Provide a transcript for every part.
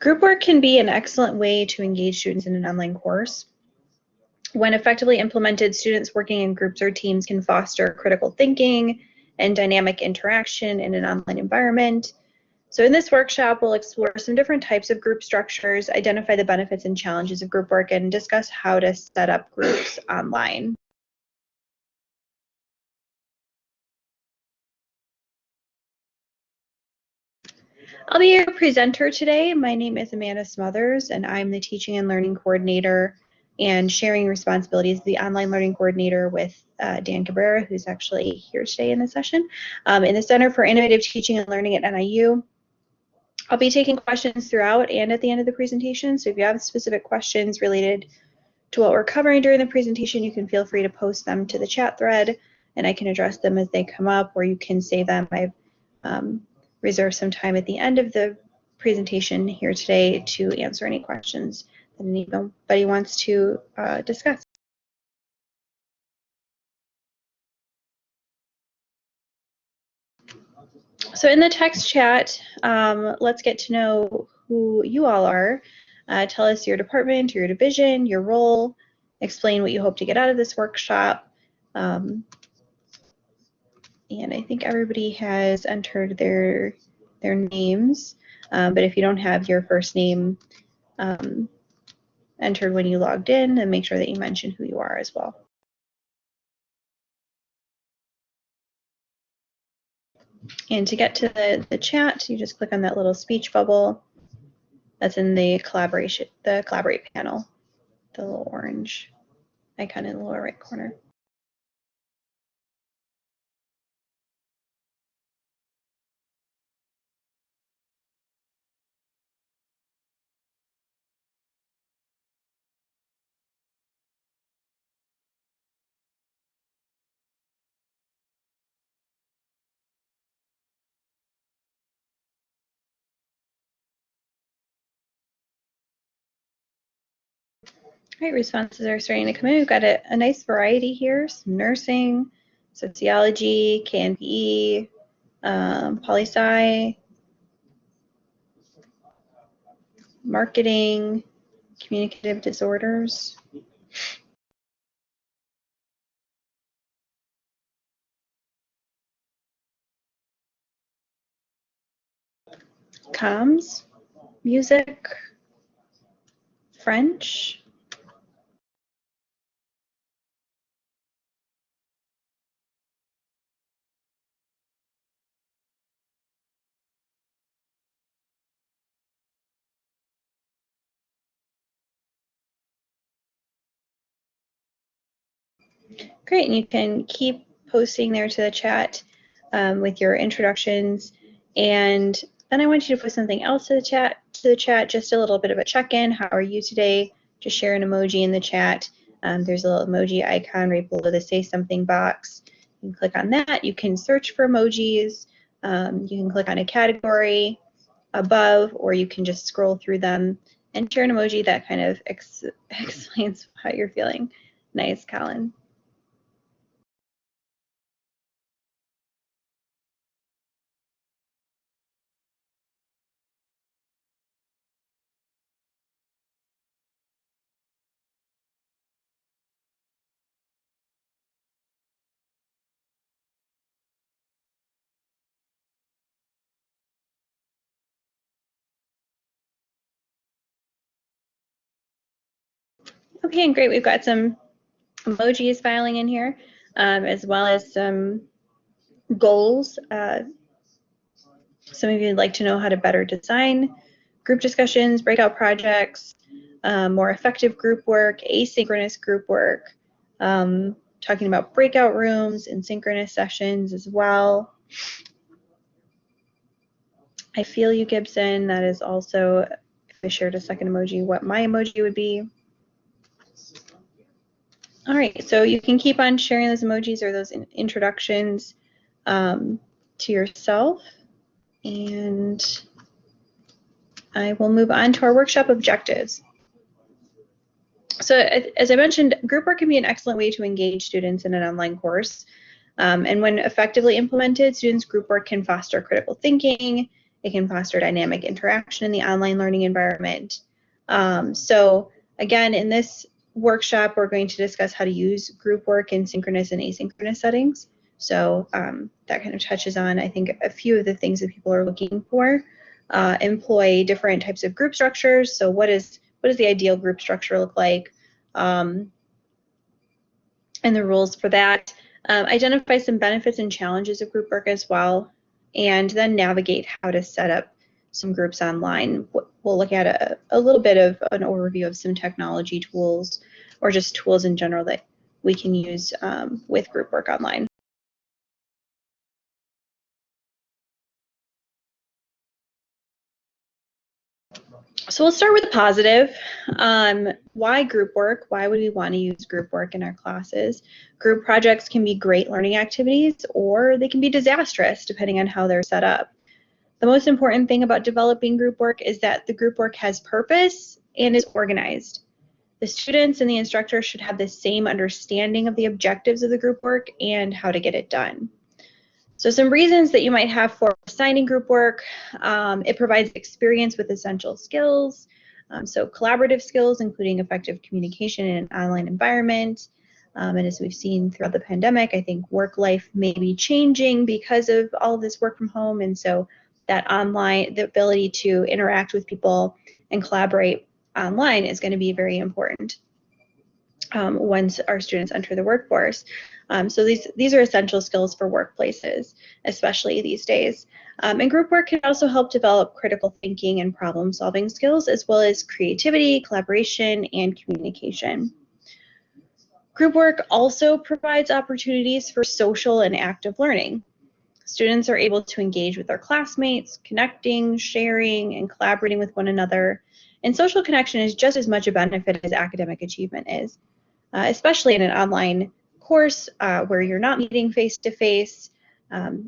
Group work can be an excellent way to engage students in an online course. When effectively implemented, students working in groups or teams can foster critical thinking and dynamic interaction in an online environment. So in this workshop, we'll explore some different types of group structures, identify the benefits and challenges of group work, and discuss how to set up groups online. I'll be your presenter today. My name is Amanda Smothers, and I'm the Teaching and Learning Coordinator and sharing responsibilities, the online learning coordinator with uh, Dan Cabrera, who's actually here today in the session, um, in the Center for Innovative Teaching and Learning at NIU. I'll be taking questions throughout and at the end of the presentation, so if you have specific questions related to what we're covering during the presentation, you can feel free to post them to the chat thread, and I can address them as they come up, or you can save them. I've um, reserve some time at the end of the presentation here today to answer any questions that anybody wants to uh, discuss. So in the text chat, um, let's get to know who you all are. Uh, tell us your department, your division, your role, explain what you hope to get out of this workshop. Um, and I think everybody has entered their their names. Um, but if you don't have your first name um, entered when you logged in, then make sure that you mention who you are as well. And to get to the, the chat, you just click on that little speech bubble that's in the collaboration, the collaborate panel, the little orange icon in the lower right corner. Great responses are starting to come in. We've got a, a nice variety here, some nursing, sociology, KNPE, um, poli-sci, marketing, communicative disorders. Comms, music, French, Great, and you can keep posting there to the chat um, with your introductions. And then I want you to put something else to the chat, to the chat, just a little bit of a check-in. How are you today? Just share an emoji in the chat. Um, there's a little emoji icon right below the say something box. You can click on that. You can search for emojis. Um, you can click on a category above, or you can just scroll through them and share an emoji that kind of ex explains how you're feeling. Nice, Colin. Okay, and great. We've got some emojis filing in here, um, as well as some goals. Uh, some of you would like to know how to better design group discussions, breakout projects, um, more effective group work, asynchronous group work, um, talking about breakout rooms and synchronous sessions as well. I feel you, Gibson. That is also, if I shared a second emoji, what my emoji would be. All right, so you can keep on sharing those emojis or those in introductions um, to yourself. And I will move on to our workshop objectives. So as I mentioned, group work can be an excellent way to engage students in an online course. Um, and when effectively implemented, students group work can foster critical thinking It can foster dynamic interaction in the online learning environment. Um, so again, in this workshop, we're going to discuss how to use group work in synchronous and asynchronous settings. So um, that kind of touches on, I think, a few of the things that people are looking for. Uh, employ different types of group structures. So what is what does the ideal group structure look like? Um, and the rules for that. Um, identify some benefits and challenges of group work as well, and then navigate how to set up some groups online. We'll look at a, a little bit of an overview of some technology tools or just tools in general that we can use um, with group work online. So we'll start with the positive. Um, why group work? Why would we want to use group work in our classes? Group projects can be great learning activities or they can be disastrous depending on how they're set up. The most important thing about developing group work is that the group work has purpose and is organized. The students and the instructor should have the same understanding of the objectives of the group work and how to get it done. So some reasons that you might have for assigning group work, um, it provides experience with essential skills. Um, so collaborative skills, including effective communication in an online environment. Um, and as we've seen throughout the pandemic, I think work life may be changing because of all of this work from home. And so that online, the ability to interact with people and collaborate online is going to be very important um, once our students enter the workforce. Um, so these, these are essential skills for workplaces, especially these days. Um, and group work can also help develop critical thinking and problem solving skills, as well as creativity, collaboration, and communication. Group work also provides opportunities for social and active learning. Students are able to engage with their classmates, connecting, sharing, and collaborating with one another. And social connection is just as much a benefit as academic achievement is, uh, especially in an online course uh, where you're not meeting face to face,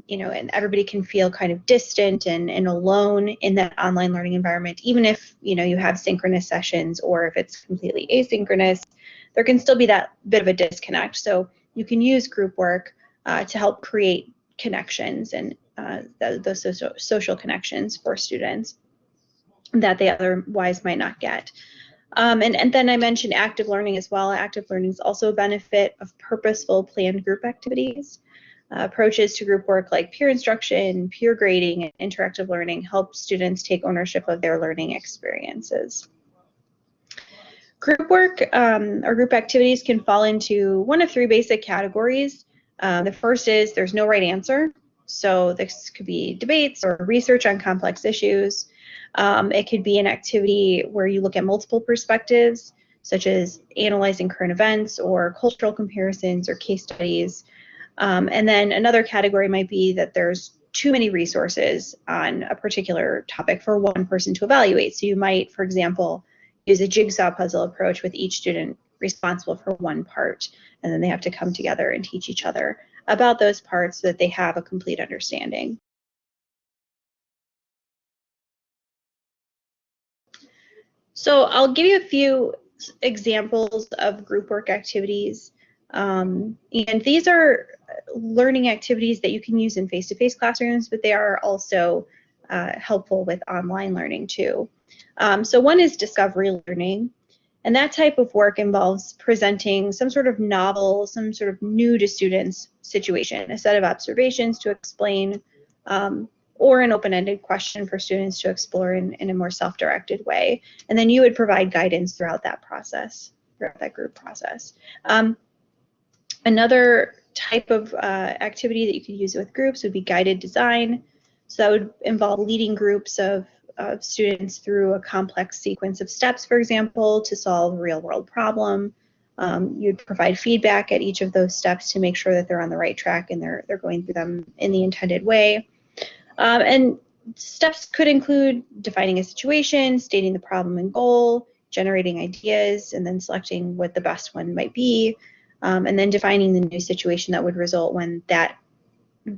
you know, and everybody can feel kind of distant and, and alone in that online learning environment, even if, you know, you have synchronous sessions or if it's completely asynchronous, there can still be that bit of a disconnect. So you can use group work uh, to help create connections and uh, those social, social connections for students that they otherwise might not get. Um, and, and then I mentioned active learning as well. Active learning is also a benefit of purposeful planned group activities. Uh, approaches to group work like peer instruction, peer grading, and interactive learning help students take ownership of their learning experiences. Group work um, or group activities can fall into one of three basic categories. Uh, the first is there's no right answer. So this could be debates or research on complex issues. Um, it could be an activity where you look at multiple perspectives, such as analyzing current events or cultural comparisons or case studies. Um, and then another category might be that there's too many resources on a particular topic for one person to evaluate. So you might, for example, use a jigsaw puzzle approach with each student responsible for one part, and then they have to come together and teach each other about those parts so that they have a complete understanding. So I'll give you a few examples of group work activities. Um, and these are learning activities that you can use in face-to-face -face classrooms, but they are also uh, helpful with online learning too. Um, so one is discovery learning. And that type of work involves presenting some sort of novel, some sort of new to students situation, a set of observations to explain um, or an open-ended question for students to explore in, in a more self-directed way. And then you would provide guidance throughout that process, throughout that group process. Um, another type of uh, activity that you could use with groups would be guided design. So that would involve leading groups of, of students through a complex sequence of steps, for example, to solve a real world problem. Um, you'd provide feedback at each of those steps to make sure that they're on the right track and they're, they're going through them in the intended way. Um, and steps could include defining a situation, stating the problem and goal, generating ideas, and then selecting what the best one might be, um, and then defining the new situation that would result when that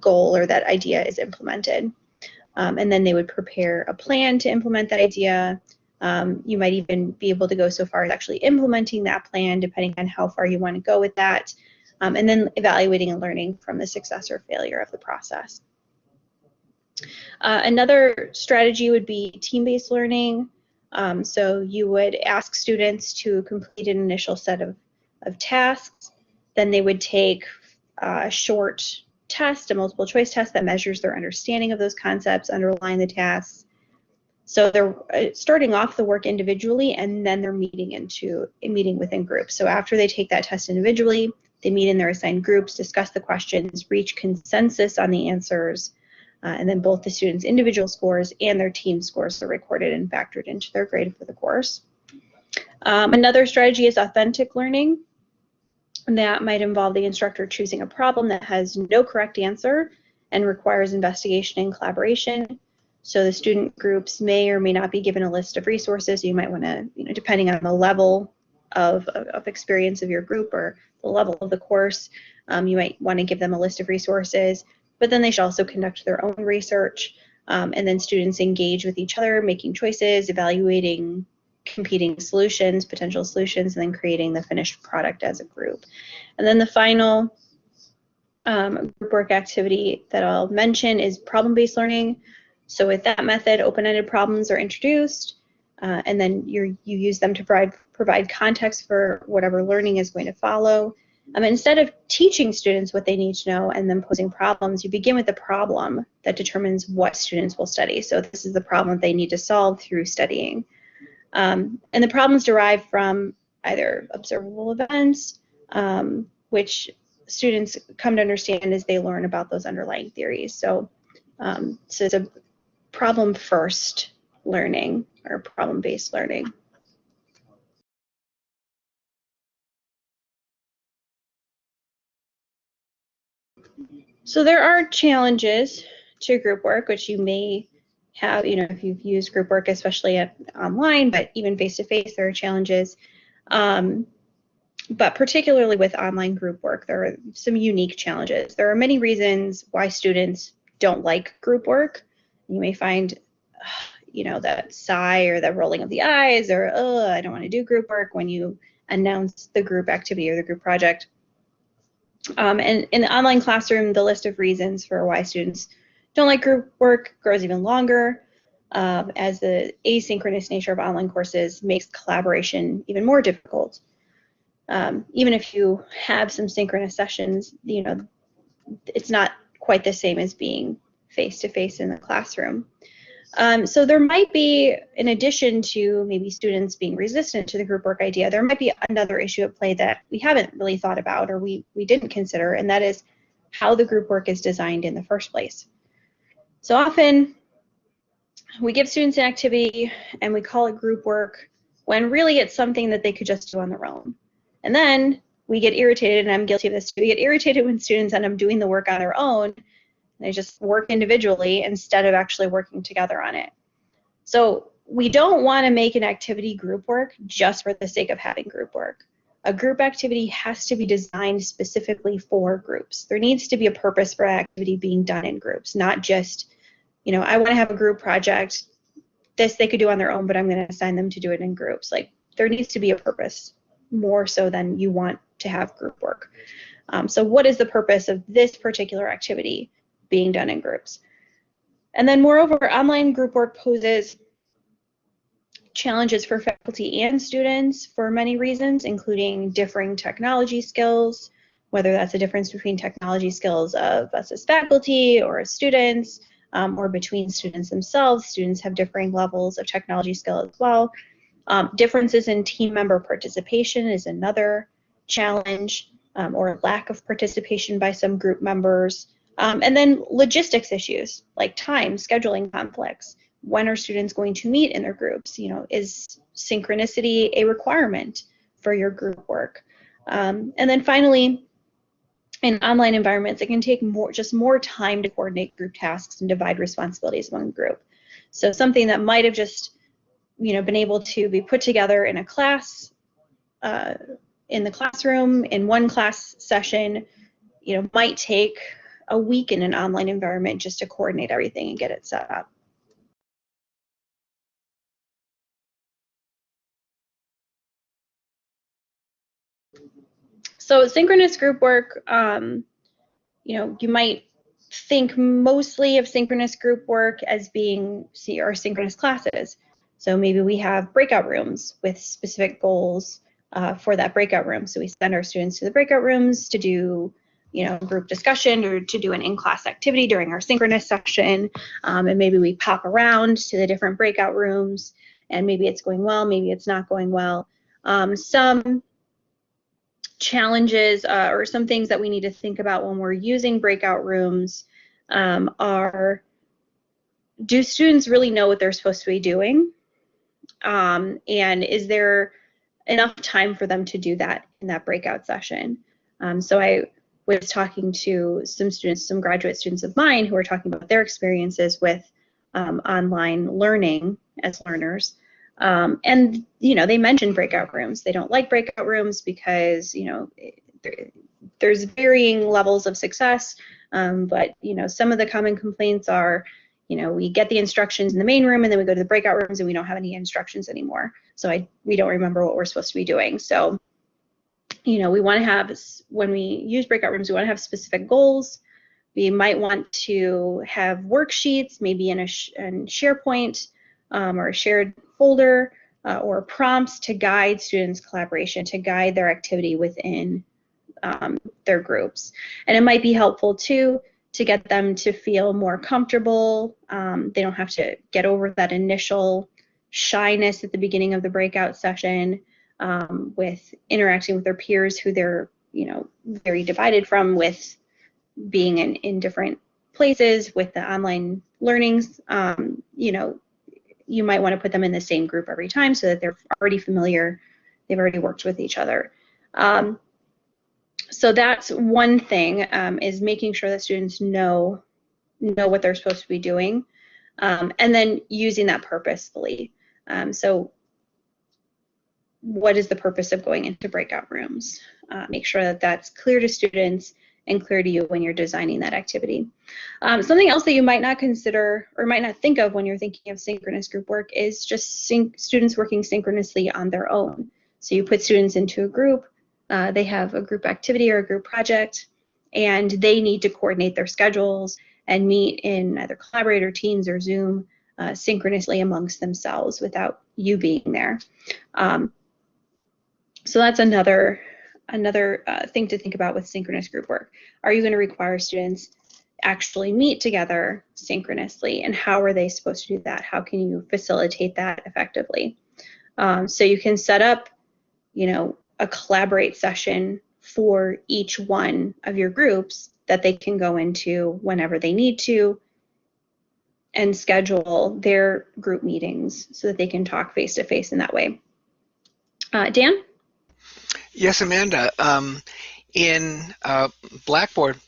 goal or that idea is implemented. Um, and then they would prepare a plan to implement that idea. Um, you might even be able to go so far as actually implementing that plan, depending on how far you want to go with that, um, and then evaluating and learning from the success or failure of the process. Uh, another strategy would be team-based learning. Um, so you would ask students to complete an initial set of, of tasks. Then they would take a short test, a multiple choice test that measures their understanding of those concepts underlying the tasks. So they're uh, starting off the work individually and then they're meeting into meeting within groups. So after they take that test individually, they meet in their assigned groups, discuss the questions, reach consensus on the answers, uh, and then both the students' individual scores and their team scores are recorded and factored into their grade for the course. Um, another strategy is authentic learning. That might involve the instructor choosing a problem that has no correct answer and requires investigation and collaboration. So the student groups may or may not be given a list of resources. You might want to, you know, depending on the level of, of experience of your group or the level of the course, um, you might want to give them a list of resources but then they should also conduct their own research. Um, and then students engage with each other, making choices, evaluating competing solutions, potential solutions, and then creating the finished product as a group. And then the final um, group work activity that I'll mention is problem-based learning. So with that method, open-ended problems are introduced, uh, and then you you use them to provide, provide context for whatever learning is going to follow. Um, instead of teaching students what they need to know and then posing problems, you begin with the problem that determines what students will study. So this is the problem they need to solve through studying. Um, and the problems derive from either observable events, um, which students come to understand as they learn about those underlying theories. So, um, so it's a problem first learning or problem based learning. So there are challenges to group work, which you may have, you know, if you've used group work, especially at, online, but even face to face, there are challenges. Um, but particularly with online group work, there are some unique challenges. There are many reasons why students don't like group work. You may find, you know, that sigh or the rolling of the eyes or, oh, I don't want to do group work when you announce the group activity or the group project. Um, and in the online classroom, the list of reasons for why students don't like group work grows even longer um, as the asynchronous nature of online courses makes collaboration even more difficult. Um, even if you have some synchronous sessions, you know, it's not quite the same as being face-to-face in the classroom. Um, so there might be, in addition to maybe students being resistant to the group work idea, there might be another issue at play that we haven't really thought about or we, we didn't consider, and that is how the group work is designed in the first place. So often we give students an activity and we call it group work when really it's something that they could just do on their own. And then we get irritated, and I'm guilty of this we get irritated when students end up doing the work on their own they just work individually instead of actually working together on it. So we don't want to make an activity group work just for the sake of having group work. A group activity has to be designed specifically for groups. There needs to be a purpose for activity being done in groups, not just, you know, I want to have a group project. This they could do on their own, but I'm going to assign them to do it in groups. Like there needs to be a purpose more so than you want to have group work. Um, so what is the purpose of this particular activity? being done in groups. And then moreover, online group work poses challenges for faculty and students for many reasons, including differing technology skills, whether that's a difference between technology skills of us as faculty or as students, um, or between students themselves. Students have differing levels of technology skill as well. Um, differences in team member participation is another challenge, um, or lack of participation by some group members. Um, and then logistics issues like time, scheduling conflicts. When are students going to meet in their groups? You know, is synchronicity a requirement for your group work? Um, and then finally, in online environments, it can take more, just more time to coordinate group tasks and divide responsibilities among the group. So something that might have just, you know, been able to be put together in a class, uh, in the classroom, in one class session, you know, might take a week in an online environment just to coordinate everything and get it set up. So synchronous group work, um, you know, you might think mostly of synchronous group work as being see our synchronous classes. So maybe we have breakout rooms with specific goals uh, for that breakout room. So we send our students to the breakout rooms to do you know, group discussion or to do an in-class activity during our synchronous session. Um, and maybe we pop around to the different breakout rooms and maybe it's going well, maybe it's not going well. Um, some challenges uh, or some things that we need to think about when we're using breakout rooms um, are, do students really know what they're supposed to be doing? Um, and is there enough time for them to do that in that breakout session? Um, so I was talking to some students, some graduate students of mine who were talking about their experiences with um, online learning as learners. Um, and, you know, they mentioned breakout rooms. They don't like breakout rooms because, you know, there's varying levels of success. Um, but, you know, some of the common complaints are, you know, we get the instructions in the main room and then we go to the breakout rooms and we don't have any instructions anymore. So I, we don't remember what we're supposed to be doing. So you know, we want to have, when we use breakout rooms, we want to have specific goals. We might want to have worksheets, maybe in a in SharePoint um, or a shared folder, uh, or prompts to guide students' collaboration, to guide their activity within um, their groups. And it might be helpful too to get them to feel more comfortable. Um, they don't have to get over that initial shyness at the beginning of the breakout session um, with interacting with their peers who they're you know very divided from with being in, in different places with the online learnings um, you know you might want to put them in the same group every time so that they're already familiar they've already worked with each other um, so that's one thing um, is making sure that students know know what they're supposed to be doing um, and then using that purposefully um, so what is the purpose of going into breakout rooms. Uh, make sure that that's clear to students and clear to you when you're designing that activity. Um, something else that you might not consider or might not think of when you're thinking of synchronous group work is just students working synchronously on their own. So you put students into a group, uh, they have a group activity or a group project, and they need to coordinate their schedules and meet in either Collaborate or Teams or Zoom uh, synchronously amongst themselves without you being there. Um, so that's another another uh, thing to think about with synchronous group work. Are you going to require students actually meet together synchronously and how are they supposed to do that? How can you facilitate that effectively? Um, so you can set up, you know, a collaborate session for each one of your groups that they can go into whenever they need to and schedule their group meetings so that they can talk face to face in that way. Uh, Dan? Yes, Amanda. Um, in uh, Blackboard,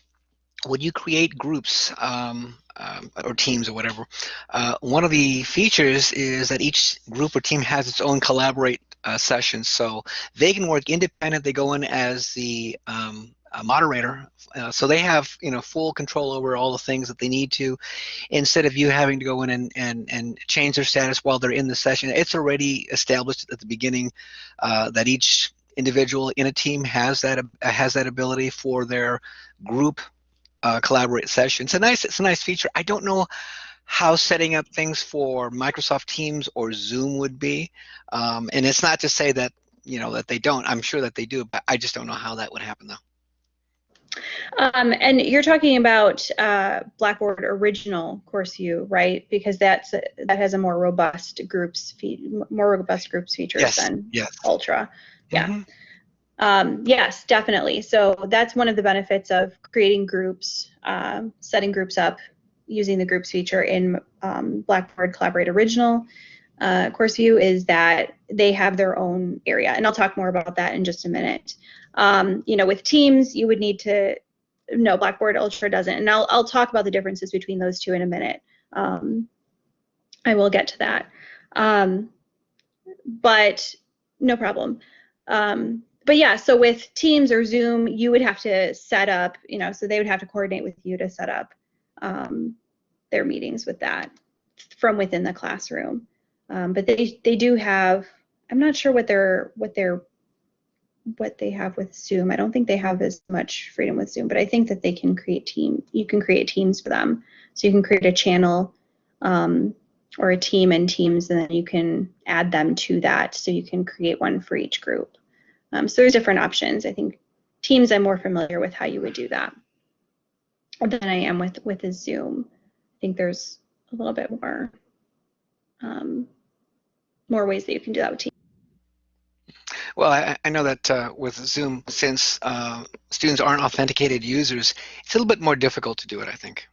when you create groups um, um, or teams or whatever, uh, one of the features is that each group or team has its own collaborate uh, session. So they can work independent. They go in as the um, moderator. Uh, so they have you know full control over all the things that they need to instead of you having to go in and, and, and change their status while they're in the session. It's already established at the beginning uh, that each individual in a team has that has that ability for their group uh, collaborate session. It's a nice it's a nice feature. I don't know how setting up things for Microsoft Teams or Zoom would be, um, and it's not to say that you know that they don't. I'm sure that they do, but I just don't know how that would happen though. Um, and you're talking about uh, Blackboard Original Course View, right? Because that's that has a more robust groups more robust groups features yes. than yes. Ultra. Yeah. Mm-hmm. Um, yes, definitely. So that's one of the benefits of creating groups, um, setting groups up using the groups feature in um, Blackboard Collaborate Original uh, Course View is that they have their own area. And I'll talk more about that in just a minute. Um, you know, with Teams, you would need to, no, Blackboard Ultra doesn't. And I'll, I'll talk about the differences between those two in a minute. Um, I will get to that. Um, but no problem. Um, but yeah, so with Teams or Zoom, you would have to set up, you know, so they would have to coordinate with you to set up um, their meetings with that from within the classroom. Um, but they they do have, I'm not sure what their what their what they have with Zoom. I don't think they have as much freedom with Zoom, but I think that they can create team. You can create teams for them, so you can create a channel um, or a team and teams, and then you can add them to that. So you can create one for each group. Um, so there's different options. I think Teams, I'm more familiar with how you would do that than I am with with a Zoom. I think there's a little bit more um, more ways that you can do that with Teams. Well, I, I know that uh, with Zoom, since uh, students aren't authenticated users, it's a little bit more difficult to do it, I think.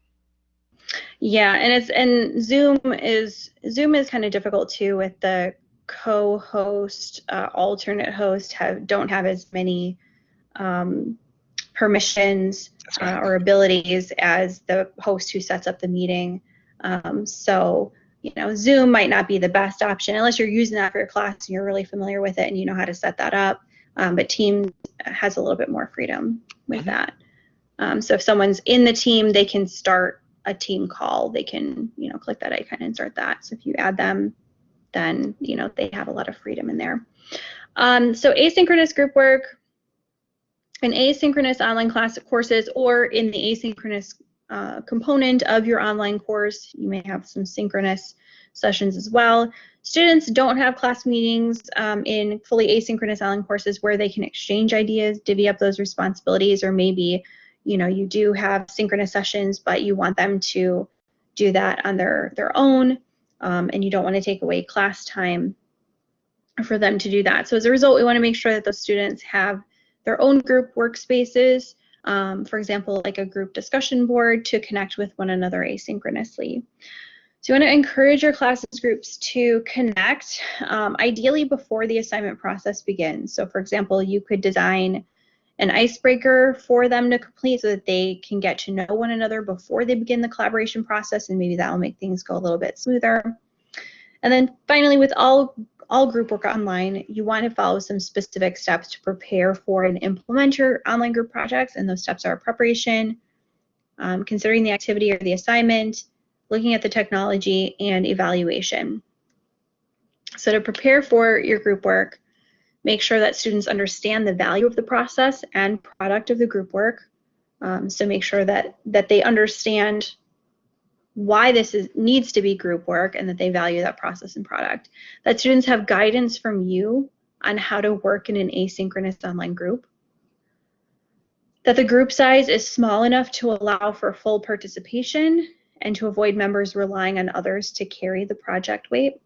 Yeah, and it's and Zoom is Zoom is kind of difficult too with the co-host, uh, alternate host have don't have as many um, permissions right. uh, or abilities as the host who sets up the meeting. Um, so you know, Zoom might not be the best option unless you're using that for your class and you're really familiar with it and you know how to set that up. Um, but Teams has a little bit more freedom with mm-hmm. that. Um, so if someone's in the team, they can start a team call. They can, you know, click that icon and insert that. So if you add them, then, you know, they have a lot of freedom in there. Um, so asynchronous group work, in asynchronous online class courses or in the asynchronous uh, component of your online course. You may have some synchronous sessions as well. Students don't have class meetings um, in fully asynchronous online courses where they can exchange ideas, divvy up those responsibilities, or maybe you know you do have synchronous sessions, but you want them to do that on their their own, um, and you don't want to take away class time for them to do that. So as a result, we want to make sure that those students have their own group workspaces um, for example, like a group discussion board to connect with one another asynchronously. So you want to encourage your classes groups to connect, um, ideally before the assignment process begins. So for example, you could design an icebreaker for them to complete so that they can get to know one another before they begin the collaboration process and maybe that will make things go a little bit smoother. And then finally, with all all group work online, you want to follow some specific steps to prepare for and implement your online group projects. And those steps are preparation, um, considering the activity or the assignment, looking at the technology, and evaluation. So to prepare for your group work, make sure that students understand the value of the process and product of the group work. Um, so make sure that, that they understand why this is needs to be group work and that they value that process and product. That students have guidance from you on how to work in an asynchronous online group. That the group size is small enough to allow for full participation and to avoid members relying on others to carry the project weight.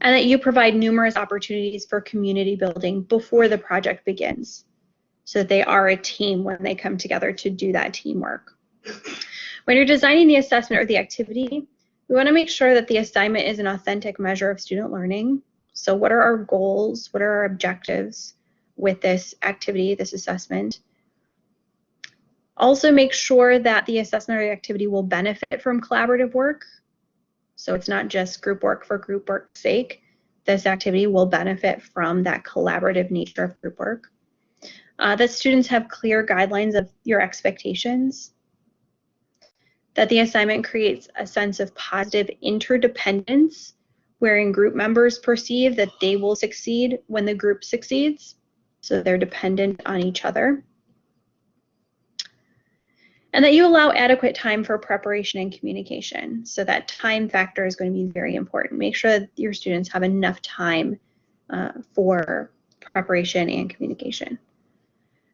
And that you provide numerous opportunities for community building before the project begins so that they are a team when they come together to do that teamwork. When you're designing the assessment or the activity, we want to make sure that the assignment is an authentic measure of student learning. So what are our goals? What are our objectives with this activity, this assessment? Also make sure that the assessment or the activity will benefit from collaborative work. So it's not just group work for group work's sake. This activity will benefit from that collaborative nature of group work. Uh, that students have clear guidelines of your expectations that the assignment creates a sense of positive interdependence wherein group members perceive that they will succeed when the group succeeds. So they're dependent on each other. And that you allow adequate time for preparation and communication. So that time factor is going to be very important. Make sure that your students have enough time uh, for preparation and communication.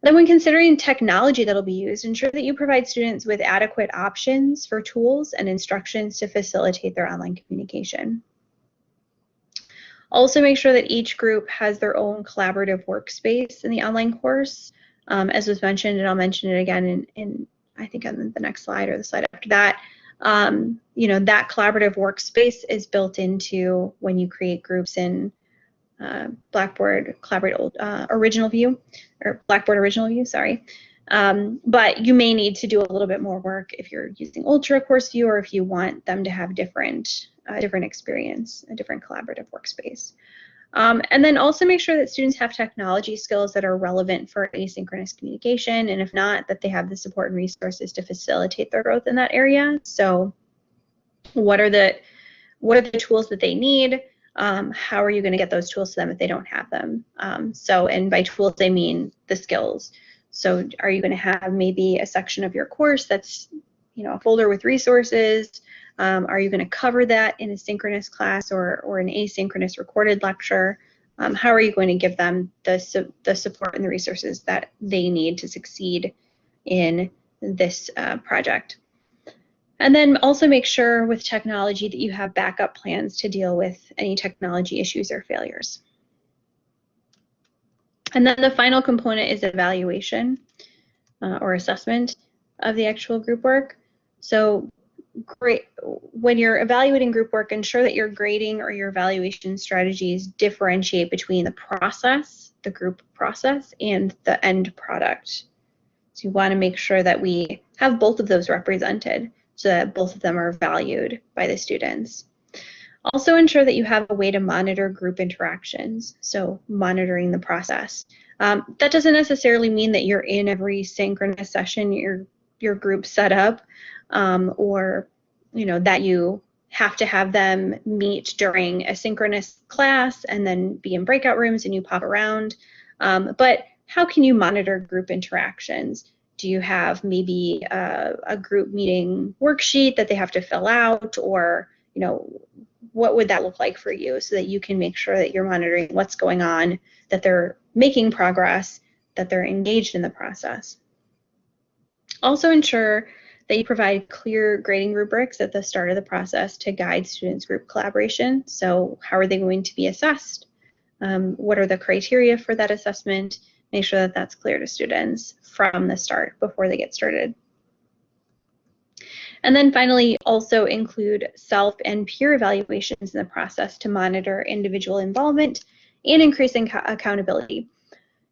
Then when considering technology that'll be used, ensure that you provide students with adequate options for tools and instructions to facilitate their online communication. Also make sure that each group has their own collaborative workspace in the online course. Um, as was mentioned, and I'll mention it again in, in I think on the next slide or the slide after that, um, you know, that collaborative workspace is built into when you create groups in uh, Blackboard Collaborate uh, Original View, or Blackboard Original View, sorry. Um, but you may need to do a little bit more work if you're using Ultra Course View or if you want them to have different, uh, different experience, a different collaborative workspace. Um, and then also make sure that students have technology skills that are relevant for asynchronous communication, and if not, that they have the support and resources to facilitate their growth in that area. So what are the what are the tools that they need? um, how are you going to get those tools to them if they don't have them? Um, so, and by tools, I mean the skills. So, are you going to have maybe a section of your course that's, you know, a folder with resources? Um, are you going to cover that in a synchronous class or, or an asynchronous recorded lecture? Um, how are you going to give them the, su the support and the resources that they need to succeed in this uh, project? And then also make sure with technology that you have backup plans to deal with any technology issues or failures. And then the final component is evaluation uh, or assessment of the actual group work. So great when you're evaluating group work, ensure that your grading or your evaluation strategies differentiate between the process, the group process, and the end product. So you want to make sure that we have both of those represented so that both of them are valued by the students. Also ensure that you have a way to monitor group interactions, so monitoring the process. Um, that doesn't necessarily mean that you're in every synchronous session your your group set up, um, or you know that you have to have them meet during a synchronous class and then be in breakout rooms and you pop around. Um, but how can you monitor group interactions? do you have maybe a, a, group meeting worksheet that they have to fill out or you know what would that look like for you so that you can make sure that you're monitoring what's going on that they're making progress that they're engaged in the process also ensure you provide clear grading rubrics at the start of the process to guide students group collaboration so how are they going to be assessed um, what are the criteria for that assessment make sure that that's clear to students from the start before they get started. And then finally, also include self and peer evaluations in the process to monitor individual involvement and increasing accountability.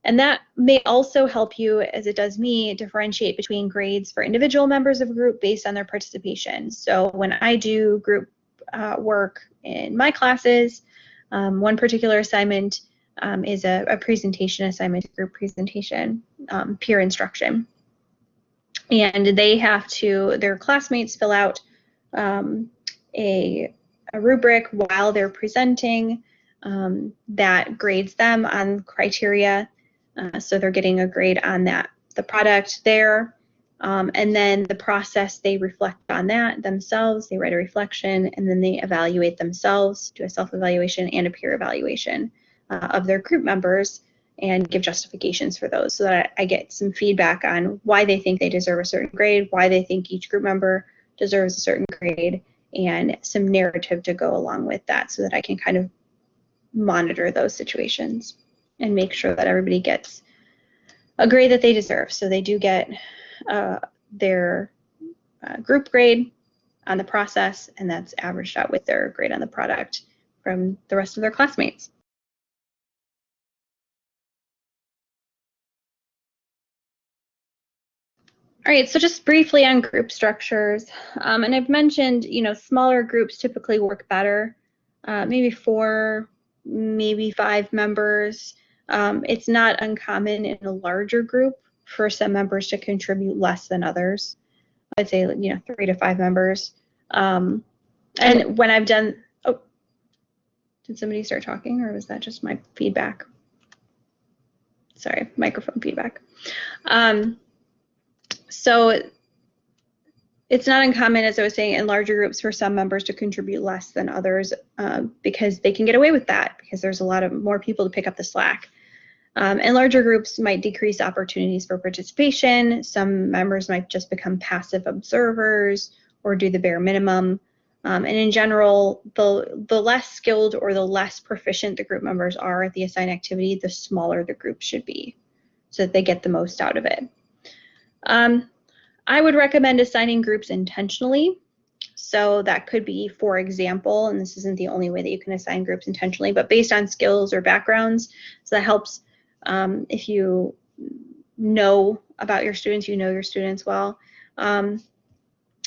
And that may also help you, as it does me, differentiate between grades for individual members of a group based on their participation. So when I do group uh, work in my classes, um, one particular assignment um, is a, a, presentation assignment group presentation, um, peer instruction. And they have to, their classmates fill out um, a, a, rubric while they're presenting um, that grades them on criteria. Uh, so they're getting a grade on that, the product there. Um, and then the process, they reflect on that themselves, they write a reflection, and then they evaluate themselves, do a self-evaluation and a peer evaluation uh, of their group members and give justifications for those so that I get some feedback on why they think they deserve a certain grade, why they think each group member deserves a certain grade, and some narrative to go along with that so that I can kind of monitor those situations and make sure that everybody gets a grade that they deserve. So they do get uh, their uh, group grade on the process, and that's averaged out with their grade on the product from the rest of their classmates. All right, so just briefly on group structures, um, and I've mentioned, you know, smaller groups typically work better, uh, maybe four, maybe five members. Um, it's not uncommon in a larger group for some members to contribute less than others. I'd say, you know, three to five members. Um, and when I've done, oh, did somebody start talking or was that just my feedback? Sorry, microphone feedback. Um, so it's not uncommon, as I was saying, in larger groups for some members to contribute less than others uh, because they can get away with that because there's a lot of more people to pick up the slack. Um, and larger groups might decrease opportunities for participation. Some members might just become passive observers or do the bare minimum. Um, and in general, the, the less skilled or the less proficient the group members are at the assigned activity, the smaller the group should be so that they get the most out of it. Um, I would recommend assigning groups intentionally. So that could be, for example, and this isn't the only way that you can assign groups intentionally, but based on skills or backgrounds. So that helps um, if you know about your students, you know your students well. Um,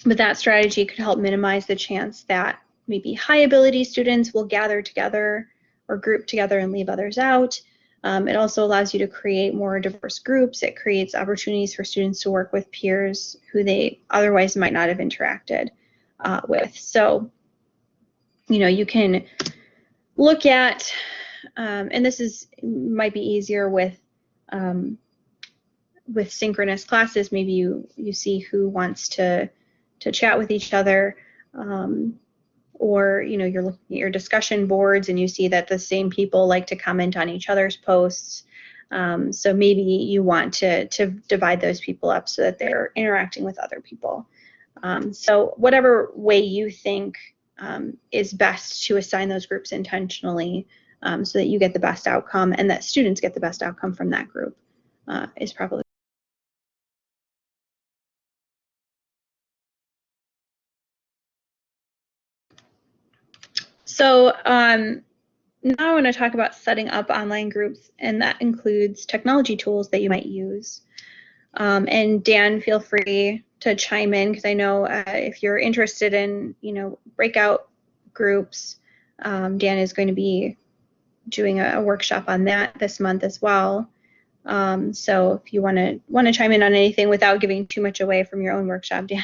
but that strategy could help minimize the chance that maybe high ability students will gather together or group together and leave others out. Um, it also allows you to create more diverse groups. It creates opportunities for students to work with peers who they otherwise might not have interacted uh, with. So, you know, you can look at, um, and this is might be easier with um, with synchronous classes. Maybe you you see who wants to to chat with each other, um, or you know you're looking at your discussion boards and you see that the same people like to comment on each other's posts. Um, so maybe you want to to divide those people up so that they're interacting with other people. Um, so whatever way you think um, is best to assign those groups intentionally um, so that you get the best outcome and that students get the best outcome from that group uh, is probably So um, now I want to talk about setting up online groups, and that includes technology tools that you might use. Um, and Dan, feel free to chime in because I know uh, if you're interested in, you know, breakout groups, um, Dan is going to be doing a, a, workshop on that this month as well. Um, so if you want to want to chime in on anything without giving too much away from your own workshop, Dan,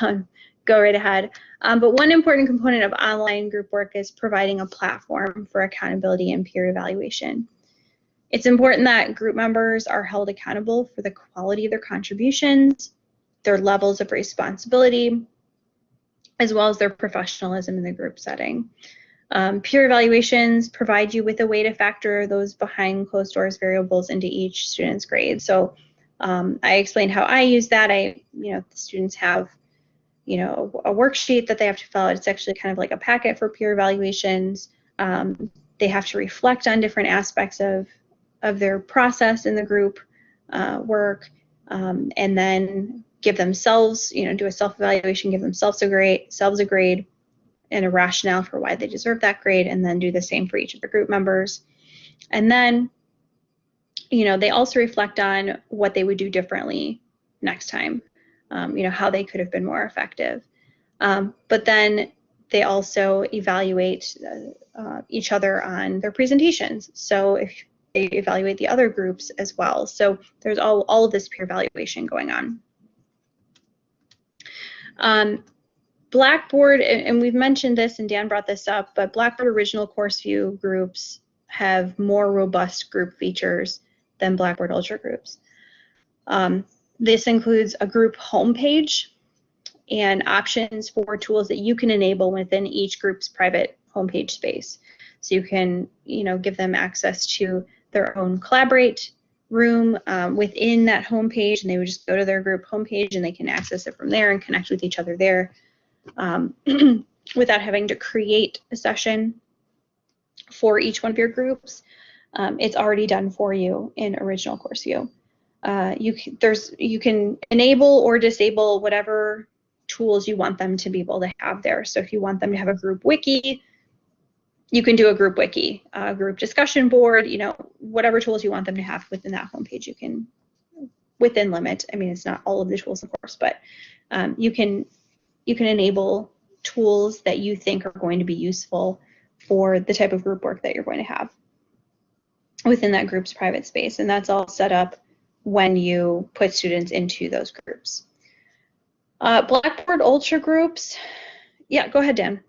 um, go right ahead. Um, but one important component of online group work is providing a platform for accountability and peer evaluation. It's important that group members are held accountable for the quality of their contributions, their levels of responsibility, as well as their professionalism in the group setting. Um, peer evaluations provide you with a way to factor those behind closed doors variables into each student's grade. So um, I explained how I use that. I, you know, the students have, you know, a worksheet that they have to fill out. It's actually kind of like a packet for peer evaluations. Um, they have to reflect on different aspects of of their process in the group uh, work, um, and then give themselves, you know, do a self-evaluation, give themselves a grade, selves a grade, and a rationale for why they deserve that grade, and then do the same for each of the group members. And then, you know, they also reflect on what they would do differently next time, um, you know, how they could have been more effective. Um, but then they also evaluate uh, uh, each other on their presentations. So if they evaluate the other groups as well. So there's all, all of this peer evaluation going on. Um, Blackboard, and we've mentioned this and Dan brought this up, but Blackboard original course view groups have more robust group features than Blackboard Ultra groups. Um, this includes a group homepage and options for tools that you can enable within each group's private homepage space. So you can, you know, give them access to their own Collaborate room um, within that homepage, and they would just go to their group homepage and they can access it from there and connect with each other there um, without having to create a session for each one of your groups. Um, it's already done for you in original course view. Uh, you can, there's you can enable or disable whatever tools you want them to be able to have there. So if you want them to have a group wiki, you can do a group wiki, a group discussion board, you know, whatever tools you want them to have within that homepage, you can, within limit. I mean, it's not all of the tools, of course, but um, you can you can enable tools that you think are going to be useful for the type of group work that you're going to have within that group's private space. And that's all set up when you put students into those groups. Uh, Blackboard Ultra groups, yeah, go ahead, Dan.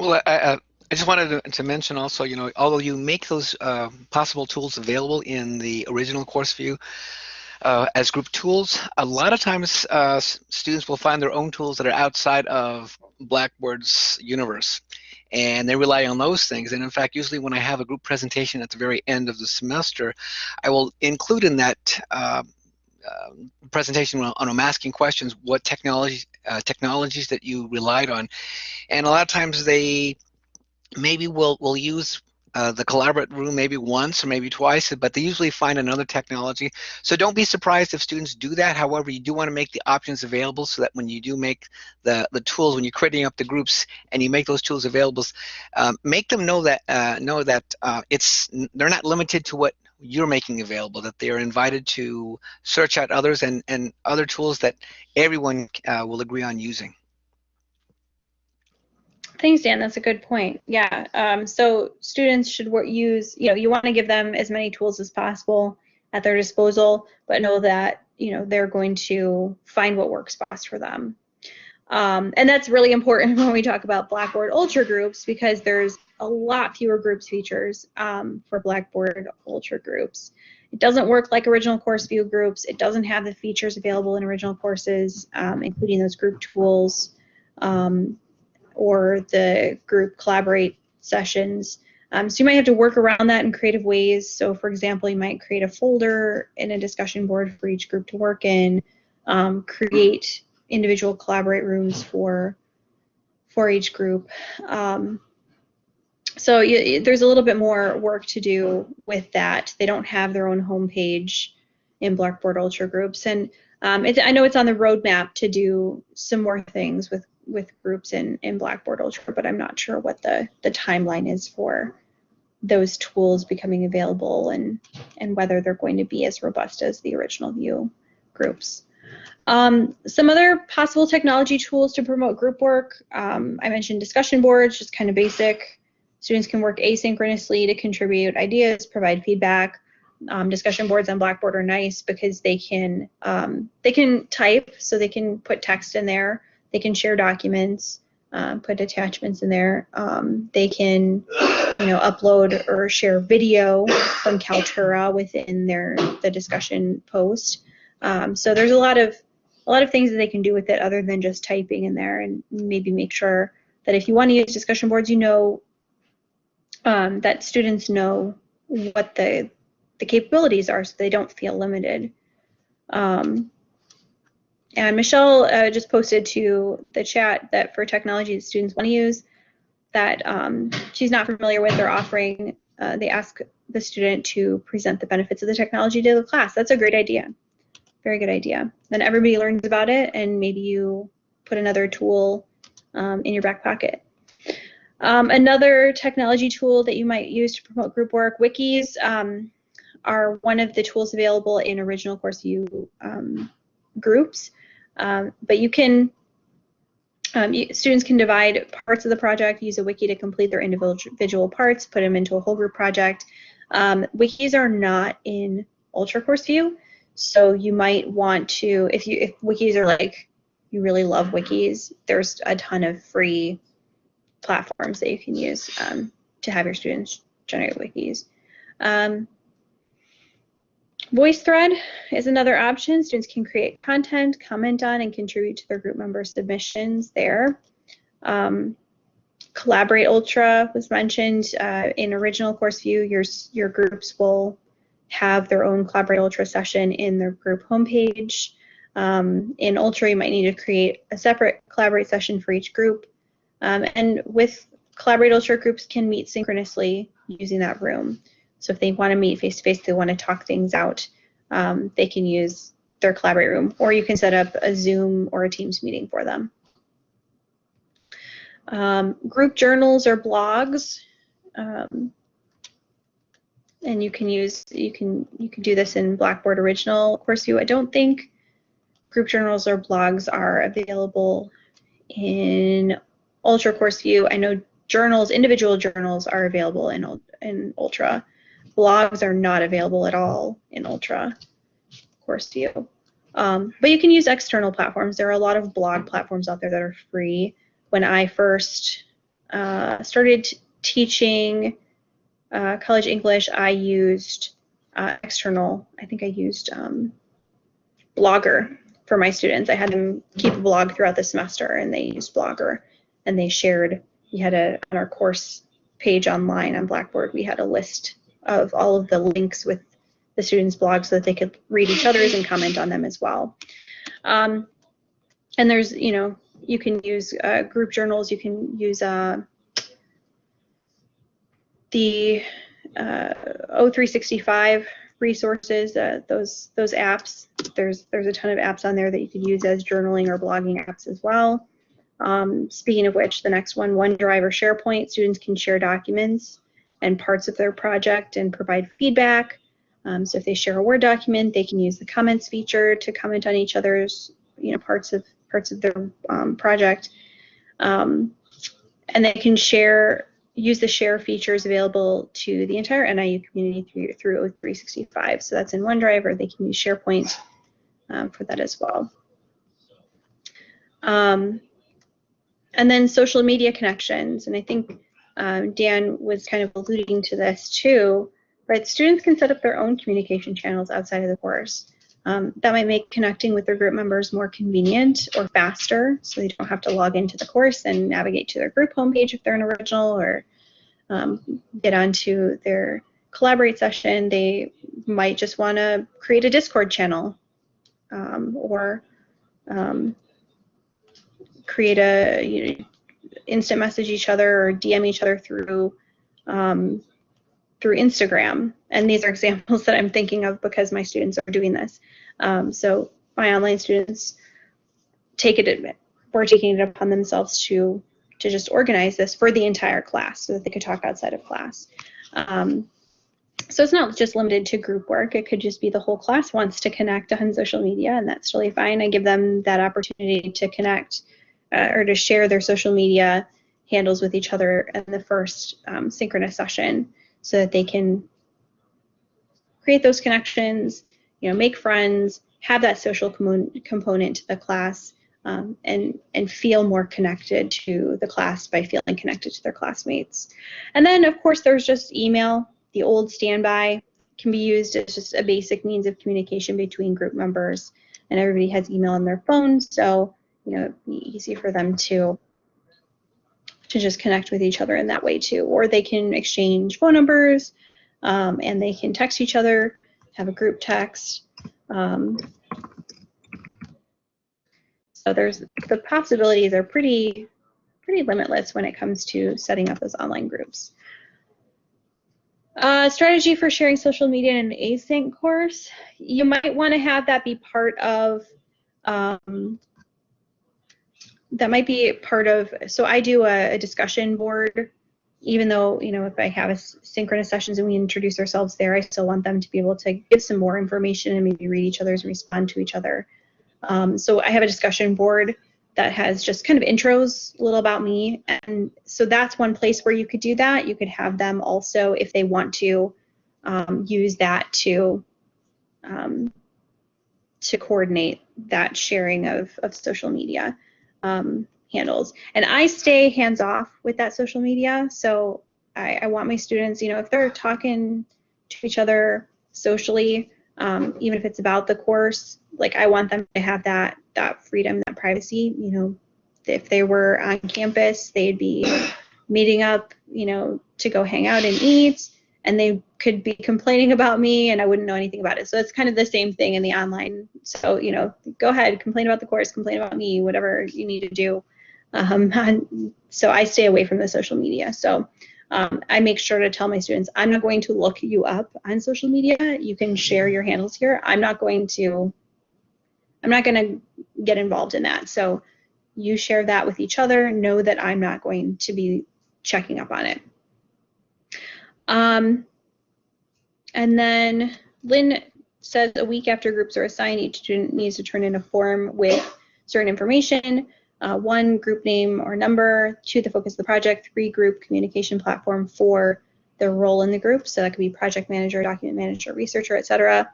Well, I, I, I just wanted to, to, mention also, you know, although you make those uh, possible tools available in the original course view uh, as group tools, a lot of times uh, students will find their own tools that are outside of Blackboard's universe. And they rely on those things. And in fact, usually when I have a group presentation at the very end of the semester, I will include in that uh, uh, presentation on, on asking questions what technology uh, technologies that you relied on and a lot of times they maybe will will use uh, the collaborate room maybe once or maybe twice, but they usually find another technology. So don't be surprised if students do that. However, you do want to make the options available so that when you do make the, the tools, when you're creating up the groups and you make those tools available, um, make them know that uh, know that uh, it's they're not limited to what you're making available, that they are invited to search out others and, and other tools that everyone uh, will agree on using. Thanks, Dan. That's a good point. Yeah. Um, so students should use, you know, you want to give them as many tools as possible at their disposal, but know that, you know, they're going to find what works best for them. Um, and that's really important when we talk about Blackboard Ultra groups because there's a lot fewer groups features um, for Blackboard Ultra groups. It doesn't work like original course view groups. It doesn't have the features available in original courses, um, including those group tools um, or the group collaborate sessions. Um, so you might have to work around that in creative ways. So for example, you might create a folder in a discussion board for each group to work in, um, create individual collaborate rooms for for each group. Um, so you, there's a little bit more work to do with that. They don't have their own homepage in Blackboard Ultra groups, and um, I know it's on the roadmap to do some more things with with groups in in Blackboard Ultra, but I'm not sure what the the timeline is for those tools becoming available and and whether they're going to be as robust as the original view groups. Um, some other possible technology tools to promote group work. Um, I mentioned discussion boards, just kind of basic. Students can work asynchronously to contribute ideas, provide feedback. Um, discussion boards on Blackboard are nice because they can um, they can type, so they can put text in there. They can share documents, uh, put attachments in there. Um, they can you know upload or share video from Kaltura within their the discussion post. Um, so there's a lot of a lot of things that they can do with it other than just typing in there and maybe make sure that if you want to use discussion boards, you know um, that students know what the the capabilities are so they don't feel limited. Um, and Michelle uh, just posted to the chat that for technology that students want to use that um, she's not familiar with, they're offering, uh, they ask the student to present the benefits of the technology to the class. That's a great idea. Very good idea. Then everybody learns about it and maybe you put another tool um, in your back pocket. Um, another technology tool that you might use to promote group work, wikis um, are one of the tools available in original course view um, groups. Um, but you can, um, you, students can divide parts of the project, use a wiki to complete their individual parts, put them into a whole group project. Um, wikis are not in Ultra Course View, so you might want to, if you if wikis are like you really love wikis, there's a ton of free platforms that you can use um, to have your students generate wikis. Um, VoiceThread is another option. Students can create content, comment on, and contribute to their group member submissions there. Um, Collaborate Ultra was mentioned uh, in original course view. Your, your groups will have their own Collaborate Ultra session in their group homepage. Um, in Ultra, you might need to create a separate Collaborate session for each group. Um, and with Collaborate Ultra, groups can meet synchronously using that room. So if they want to meet face-to-face, they want to talk things out, um, they can use their Collaborate room, or you can set up a Zoom or a Teams meeting for them. Um, group journals or blogs. Um, and you can use you can you can do this in Blackboard Original Course View. I don't think group journals or blogs are available in Ultra Course View. I know journals, individual journals, are available in in Ultra. Blogs are not available at all in Ultra Course View. Um, but you can use external platforms. There are a lot of blog platforms out there that are free. When I first uh, started teaching uh, college English, I used uh, external, I think I used um, Blogger for my students. I had them keep a blog throughout the semester and they used Blogger and they shared, we had a, on our course page online on Blackboard, we had a list of all of the links with the students' blogs so that they could read each other's and comment on them as well. Um, and there's, you know, you can use uh, group journals, you can use uh, the uh, O365 resources, uh, those those apps. There's there's a ton of apps on there that you could use as journaling or blogging apps as well. Um, speaking of which, the next one, OneDrive or SharePoint, students can share documents and parts of their project and provide feedback. Um, so if they share a Word document, they can use the comments feature to comment on each other's, you know, parts of parts of their um, project. Um, and they can share use the share features available to the entire NIU community through, through O365. So that's in OneDrive, or they can use SharePoint um, for that as well. Um, and then social media connections. And I think um, Dan was kind of alluding to this too, right? Students can set up their own communication channels outside of the course. Um, that might make connecting with their group members more convenient or faster, so they don't have to log into the course and navigate to their group homepage if they're an original or um, get onto their collaborate session. They might just want to create a Discord channel um, or um, create a you know, instant message each other or DM each other through um, through Instagram. And these are examples that I'm thinking of because my students are doing this. Um, so my online students take it, were taking it upon themselves to to just organize this for the entire class so that they could talk outside of class. Um, so it's not just limited to group work. It could just be the whole class wants to connect on social media, and that's really fine. I give them that opportunity to connect uh, or to share their social media handles with each other in the first um, synchronous session so that they can create those connections, you know, make friends, have that social com component to the class, um, and and feel more connected to the class by feeling connected to their classmates. And then, of course, there's just email. The old standby can be used as just a basic means of communication between group members, and everybody has email on their phone, so you know, it'd be easy for them to to just connect with each other in that way too. Or they can exchange phone numbers um, and they can text each other, have a group text. Um, so there's the possibilities are pretty pretty limitless when it comes to setting up those online groups. Uh, strategy for sharing social media in an async course. You might want to have that be part of um, that might be part of, so I do a, a, discussion board, even though, you know, if I have a synchronous sessions and we introduce ourselves there, I still want them to be able to give some more information and maybe read each other's and respond to each other. Um, so I have a discussion board that has just kind of intros, a little about me. And so that's one place where you could do that. You could have them also, if they want to, um, use that to um, to coordinate that sharing of, of social media um, handles. And I stay hands off with that social media. So I, I, want my students, you know, if they're talking to each other socially, um, even if it's about the course, like I want them to have that that freedom, that privacy. You know, if they were on campus, they'd be meeting up, you know, to go hang out and eat and they could be complaining about me and I wouldn't know anything about it. So it's kind of the same thing in the online. So, you know, go ahead, complain about the course, complain about me, whatever you need to do. Um, so I stay away from the social media. So um, I make sure to tell my students, I'm not going to look you up on social media. You can share your handles here. I'm not going to, I'm not going to get involved in that. So you share that with each other. Know that I'm not going to be checking up on it. Um, and then Lynn says a week after groups are assigned, each student needs to turn in a form with certain information. Uh, one, group name or number. Two, the focus of the project. Three, group communication platform. Four, their role in the group. So that could be project manager, document manager, researcher, etc.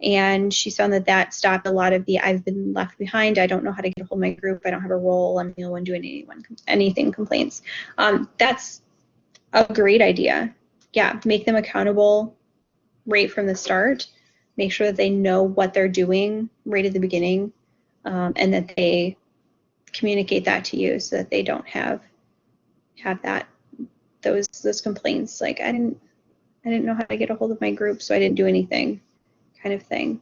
And she found that that stopped a lot of the I've been left behind. I don't know how to get a hold of my group. I don't have a role. I'm the only one doing anyone, anything complaints. Um, that's a great idea yeah, make them accountable right from the start. Make sure that they know what they're doing right at the beginning, um, and that they communicate that to you so that they don't have have that those those complaints like I didn't I didn't know how to get a hold of my group, so I didn't do anything, kind of thing.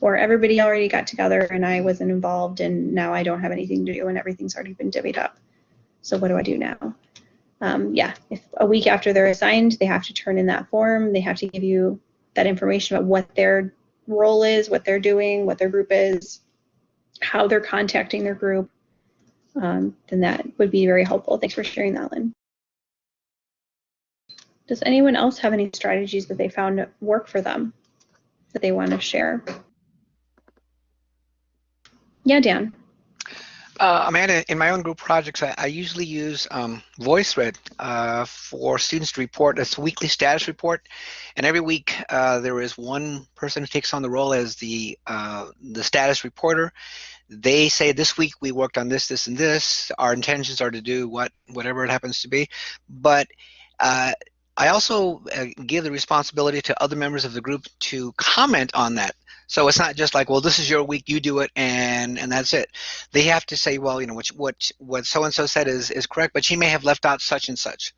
Or everybody already got together and I wasn't involved, and now I don't have anything to do, and everything's already been divvied up. So what do I do now? Um, yeah, if a week after they're assigned, they have to turn in that form. They have to give you that information about what their role is, what they're doing, what their group is, how they're contacting their group. Um, then that would be very helpful. Thanks for sharing that, Lynn. Does anyone else have any strategies that they found work for them that they want to share? Yeah, Dan. Uh, Amanda, in my own group projects, I, I usually use um, VoiceThread uh, for students to report. It's a weekly status report, and every week uh, there is one person who takes on the role as the uh, the status reporter. They say this week we worked on this, this, and this. Our intentions are to do what, whatever it happens to be, but uh, I also uh, give the responsibility to other members of the group to comment on that. So it's not just like, well, this is your week, you do it, and and that's it. They have to say, well, you know, what what what so and so said is is correct, but she may have left out such and such.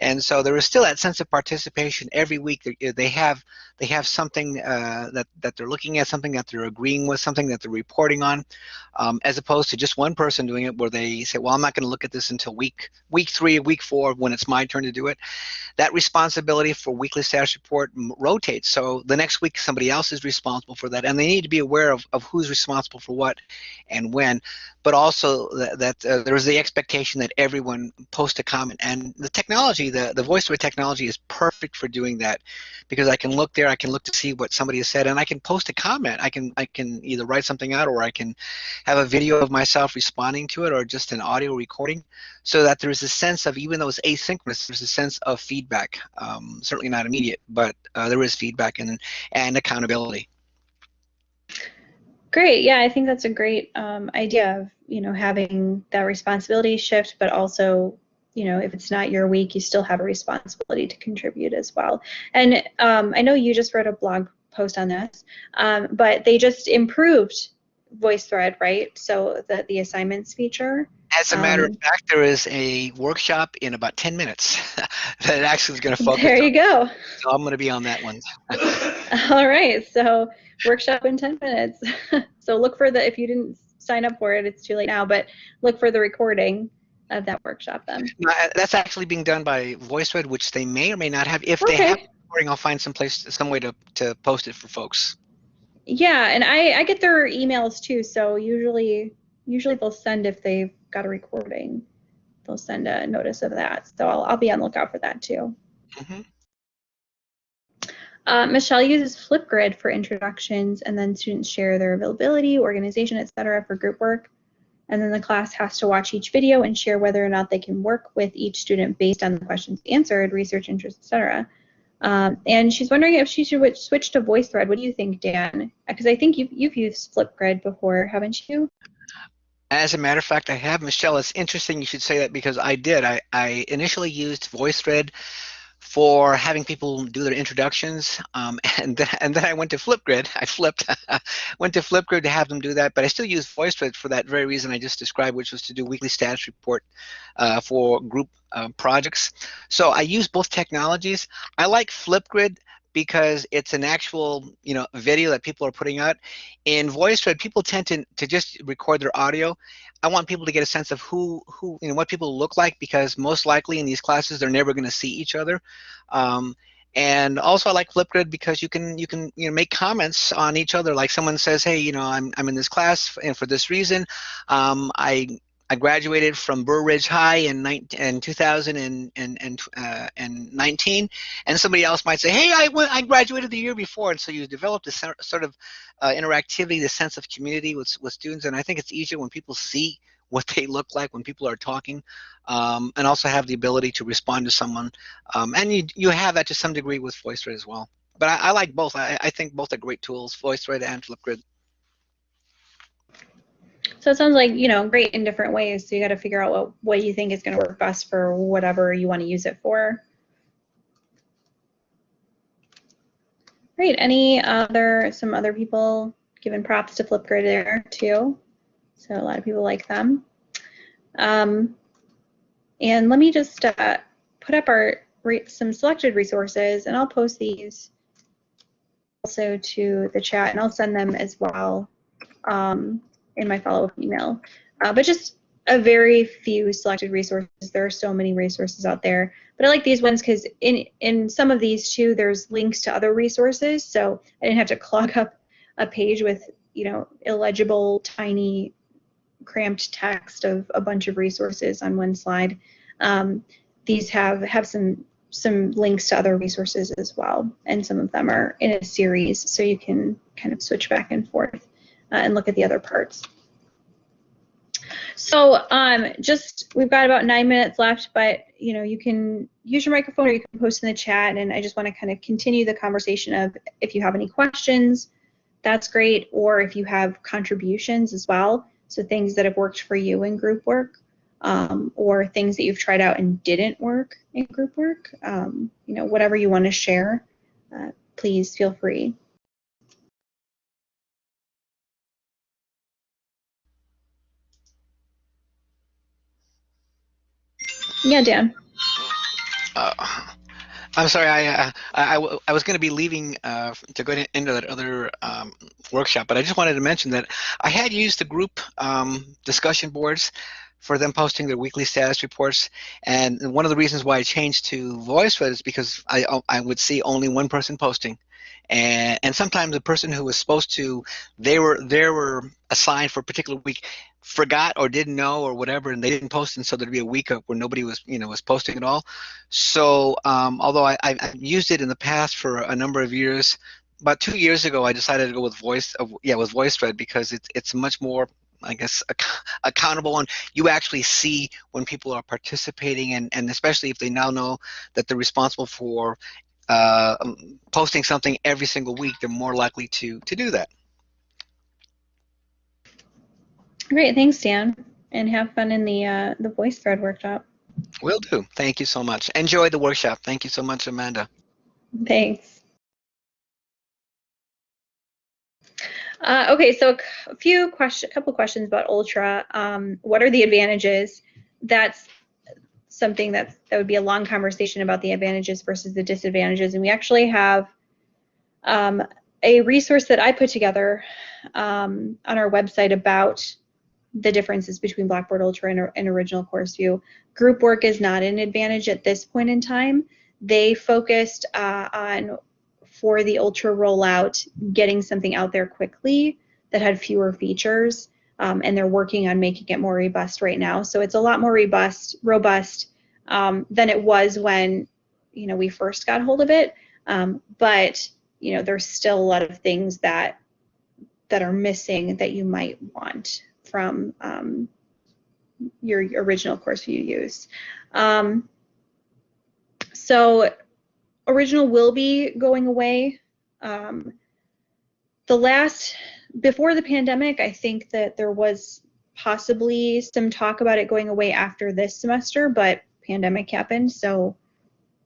And so there is still that sense of participation every week. They have they have something uh, that that they're looking at, something that they're agreeing with, something that they're reporting on, um, as opposed to just one person doing it, where they say, "Well, I'm not going to look at this until week week three, week four, when it's my turn to do it." That responsibility for weekly status report rotates. So the next week, somebody else is responsible for that, and they need to be aware of, of who's responsible for what and when. But also that, that uh, there is the expectation that everyone post a comment, and the technology, the the voice over technology, is perfect for doing that, because I can look there I can look to see what somebody has said, and I can post a comment. I can I can either write something out, or I can have a video of myself responding to it, or just an audio recording, so that there's a sense of even though it's asynchronous, there's a sense of feedback. Um, certainly not immediate, but uh, there is feedback and and accountability. Great. Yeah, I think that's a great um, idea of you know having that responsibility shift, but also you know, if it's not your week, you still have a responsibility to contribute as well. And um, I know you just wrote a blog post on this, um, but they just improved VoiceThread, right? So the, the assignments feature. As a matter um, of fact, there is a workshop in about 10 minutes that actually is going to focus. There you on. go. So I'm going to be on that one. All right. So workshop in 10 minutes. so look for the, if you didn't sign up for it, it's too late now, but look for the recording of that workshop then? Uh, that's actually being done by VoiceThread, which they may or may not have. If okay. they have recording, I'll find some place, some way to, to post it for folks. Yeah, and I, I get their emails too, so usually usually they'll send if they've got a recording. They'll send a notice of that. So I'll, I'll be on lookout for that too. Mm-hmm. Uh, Michelle uses Flipgrid for introductions, and then students share their availability, organization, etc. for group work and then the class has to watch each video and share whether or not they can work with each student based on the questions answered, research interest, etc. Um, and she's wondering if she should switch to VoiceThread. What do you think, Dan? Because I think you've, you've used Flipgrid before, haven't you? As a matter of fact, I have, Michelle. It's interesting you should say that because I did. I, I initially used VoiceThread for having people do their introductions. Um, and, then, and then I went to Flipgrid. I flipped, went to Flipgrid to have them do that. But I still use VoiceThread for that very reason I just described, which was to do weekly status report uh, for group uh, projects. So I use both technologies. I like Flipgrid because it's an actual you know video that people are putting out in VoiceThread people tend to, to just record their audio i want people to get a sense of who who you know what people look like because most likely in these classes they're never going to see each other um, and also I like Flipgrid because you can you can you know make comments on each other. Like someone says, hey, you know, I'm I'm in this class and for this reason, um, I I graduated from Burr Ridge High in, in 2019, and, uh, somebody else might say, hey, I, went, I graduated the year before. And so you develop this sort of uh, interactivity, this sense of community with, with students. And I think it's easier when people see what they look like when people are talking, um, and also have the ability to respond to someone. Um, and you, you have that to some degree with VoiceThread as well. But I, I like both. I, I think both are great tools, VoiceThread and Flipgrid. So it sounds like, you know, great in different ways. So you got to figure out what, what you think is going to work best for whatever you want to use it for. Great. Any other, some other people giving props to Flipgrid there too. So a lot of people like them. Um, and let me just uh, put up our some selected resources and I'll post these also to the chat and I'll send them as well. Um, in my follow-up email. Uh, but just a very few selected resources. There are so many resources out there. But I like these ones because in, in some of these too, there's links to other resources. So I didn't have to clog up a page with, you know, illegible, tiny, cramped text of a bunch of resources on one slide. Um, these have, have some some links to other resources as well. And some of them are in a series, so you can kind of switch back and forth and look at the other parts. So um, just we've got about nine minutes left, but you know you can use your microphone or you can post in the chat. And I just want to kind of continue the conversation of if you have any questions, that's great, or if you have contributions as well. So things that have worked for you in group work, um, or things that you've tried out and didn't work in group work. Um, you know whatever you want to share, uh, please feel free. Yeah, Dan. Uh, I'm sorry, I, uh, I, I, was going to be leaving uh, to go into that other um, workshop, but I just wanted to mention that I had used the group um, discussion boards for them posting their weekly status reports. And one of the reasons why I changed to VoiceThread is because I, I would see only one person posting. And, and sometimes the person who was supposed to, they were, they were assigned for a particular week forgot or didn't know or whatever and they didn't post and so there'd be a week where nobody was you know was posting at all. So um, although I, have used it in the past for a number of years about two years ago I decided to go with voice uh, yeah with VoiceThread because it's it's much more I guess ac accountable and you actually see when people are participating and and especially if they now know that they're responsible for uh, um, posting something every single week they're more likely to to do that Great, thanks, Dan, and have fun in the uh, the VoiceThread workshop. Will do. Thank you so much. Enjoy the workshop. Thank you so much, Amanda. Thanks. Uh, okay, so a few question, a couple questions about Ultra. Um, what are the advantages? That's something that that would be a long conversation about the advantages versus the disadvantages, and we actually have um, a resource that I put together um, on our website about the differences between Blackboard Ultra and, and original course view. Group work is not an advantage at this point in time. They focused uh, on, for the Ultra rollout, getting something out there quickly that had fewer features, um, and they're working on making it more robust right now. So it's a lot more robust, robust um, than it was when you know we first got hold of it. Um, but you know there's still a lot of things that that are missing that you might want from um, your original course view use. Um, so original will be going away. Um, the last, before the pandemic, I think that there was possibly some talk about it going away after this semester, but pandemic happened, so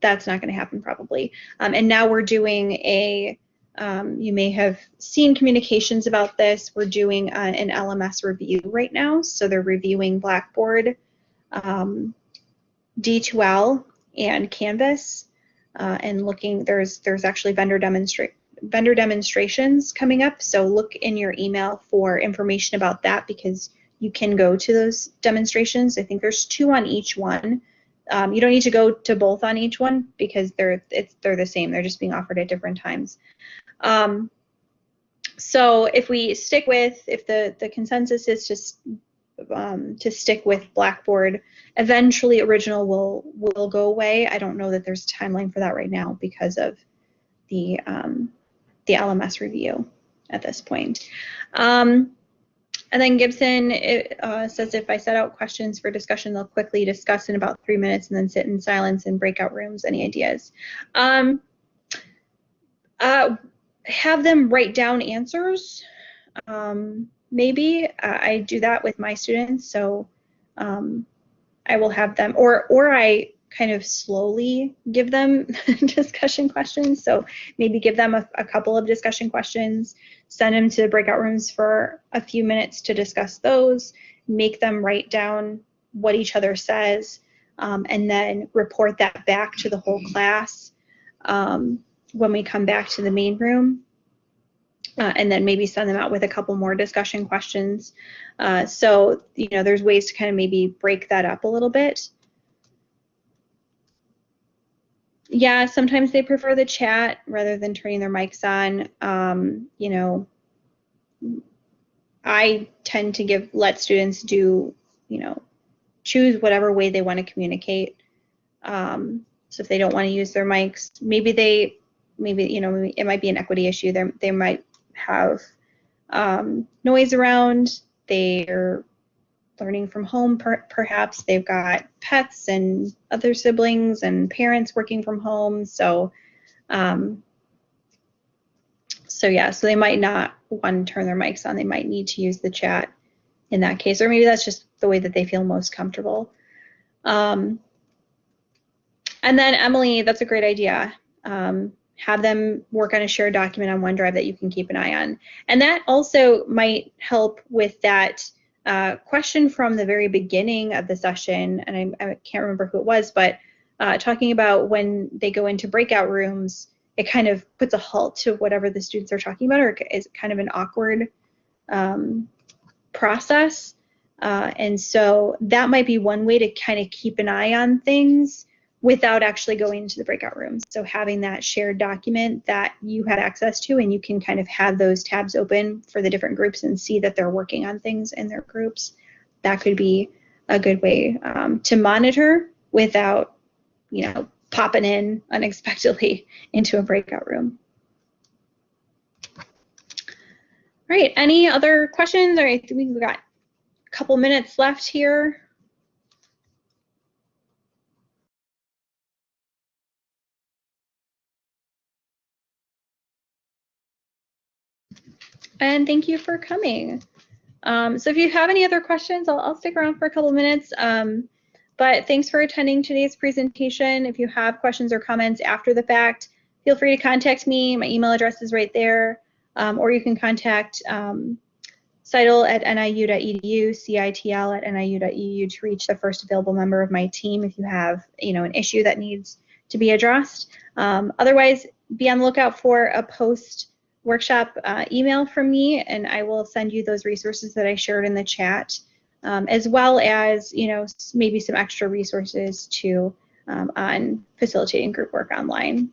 that's not going to happen probably. Um, and now we're doing a um, you may have seen communications about this. We're doing uh, an LMS review right now. So they're reviewing Blackboard, um, D2L, and Canvas, uh, and looking. There's there's actually vendor demonstrate vendor demonstrations coming up. So look in your email for information about that because you can go to those demonstrations. I think there's two on each one. Um, you don't need to go to both on each one because they're it's they're the same. They're just being offered at different times. Um, so if we stick with, if the, the consensus is just um, to stick with Blackboard, eventually original will will go away. I don't know that there's a timeline for that right now because of the um, the LMS review at this point. Um, and then Gibson it, uh, says if I set out questions for discussion, they'll quickly discuss in about three minutes and then sit in silence in breakout rooms. Any ideas? Um, uh, have them write down answers. Um, maybe uh, I do that with my students, so um, I will have them, or or I kind of slowly give them discussion questions. So maybe give them a, a, couple of discussion questions, send them to breakout rooms for a few minutes to discuss those, make them write down what each other says, um, and then report that back to the whole class. Um, when we come back to the main room. Uh, and then maybe send them out with a couple more discussion questions. Uh, so, you know, there's ways to kind of maybe break that up a little bit. Yeah, sometimes they prefer the chat rather than turning their mics on. Um, you know, I tend to give let students do, you know, choose whatever way they want to communicate. Um, so if they don't want to use their mics, maybe they maybe you know it might be an equity issue. They they might have um, noise around. They're learning from home, per- perhaps they've got pets and other siblings and parents working from home. So, um, so yeah, so they might not want to turn their mics on. They might need to use the chat in that case, or maybe that's just the way that they feel most comfortable. Um, and then Emily, that's a great idea. Um, have them work on a shared document on OneDrive that you can keep an eye on. And that also might help with that uh, question from the very beginning of the session, and I, I can't remember who it was, but uh, talking about when they go into breakout rooms, it kind of puts a halt to whatever the students are talking about, or is kind of an awkward um, process. Uh, and so that might be one way to kind of keep an eye on things without actually going into the breakout rooms. So having that shared document that you had access to and you can kind of have those tabs open for the different groups and see that they're working on things in their groups. That could be a good way um, to monitor without, you know, popping in unexpectedly into a breakout room. All right, any other questions? All right, we've got a couple minutes left here. And thank you for coming. Um, so if you have any other questions, I'll, I'll stick around for a couple minutes. Um, but thanks for attending today's presentation. If you have questions or comments after the fact, feel free to contact me. My email address is right there. Um, or you can contact um, CITL at niu.edu, CITL at niu.edu to reach the first available member of my team if you have you know, an issue that needs to be addressed. Um, otherwise, be on the lookout for a post workshop uh, email from me and I will send you those resources that I shared in the chat, um, as well as, you know, maybe some extra resources to um, on facilitating group work online.